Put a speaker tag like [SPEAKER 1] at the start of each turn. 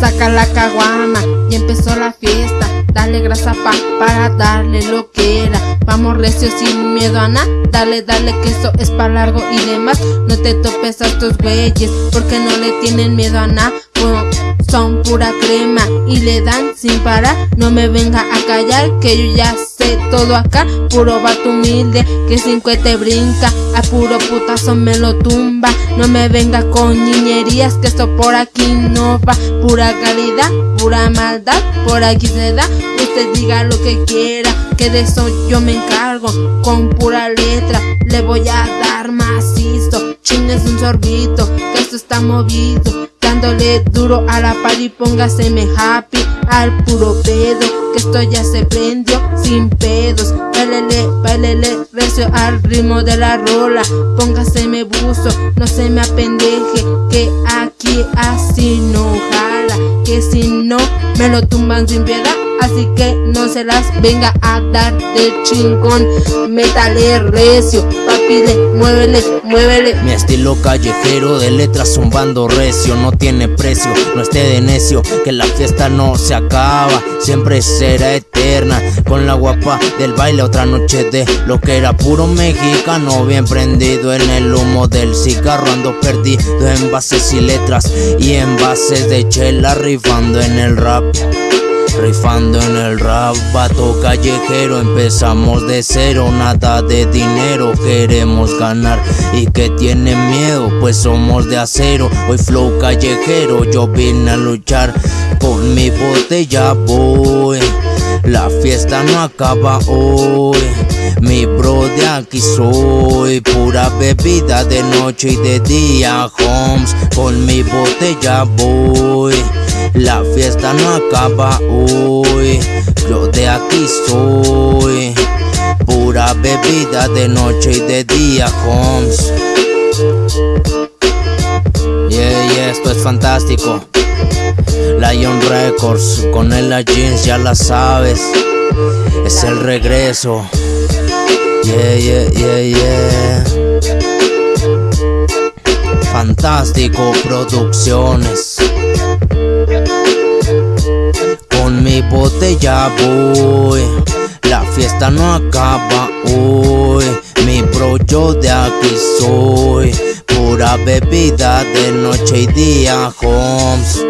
[SPEAKER 1] saca la caguama y empezó la fiesta. Dale grasa pa, para darle lo que era. Vamos recio sin miedo a nada. Dale, dale que eso es para largo y demás. No te topes a estos güeyes porque no le tienen miedo a nada. Son pura crema y le dan sin parar. No me venga a callar que yo ya sé todo acá. Puro vato humilde que sin te brinca. A puro putazo me lo tumba. No me venga con niñerías que esto por aquí no va. Pura calidad, pura maldad, por aquí se da. Usted diga lo que quiera, que de eso yo me encargo. Con pura letra le voy a dar macizo. Chingues un sorbito, que esto está movido. Dándole duro a la par y póngaseme happy. Al puro pedo Que esto ya se prendió. Sin pedos Bailele, bailele, recio al ritmo de la rola. Póngaseme buzo, no se me apendeje Que aquí así no jala. Que si no, me lo tumban sin piedad Así que no se las venga a dar de chingón. Métale recio, papile, muévele, muévele.
[SPEAKER 2] Mi estilo callejero de letras zumbando recio No tiene precio, no esté de necio Que la fiesta no se acaba, siempre será eterna. Con la guapa del baile otra noche de lo que era puro mexicano Bien prendido en el humo del cigarro Ando perdido en bases y letras Y en bases de chela rifando en el rap Rifando en el rap, vato callejero Empezamos de cero, nada de dinero Queremos ganar. Y que tienen miedo Pues somos de acero, hoy flow callejero Yo vine a luchar, con mi botella voy La fiesta no acaba hoy mi bro de aquí soy. Pura bebida de noche y de día Homes, con mi botella voy la fiesta no acaba hoy, yo de aquí soy. Pura bebida de noche y de día, homes. Yeah, yeah, esto es fantástico. Lion Records, con el jeans ya la sabes. Es el regreso. Yeah, yeah, yeah, yeah. Fantástico Producciones mi botella voy. La fiesta no acaba hoy. Mi bro yo de aquí soy. Pura bebida de noche y día homes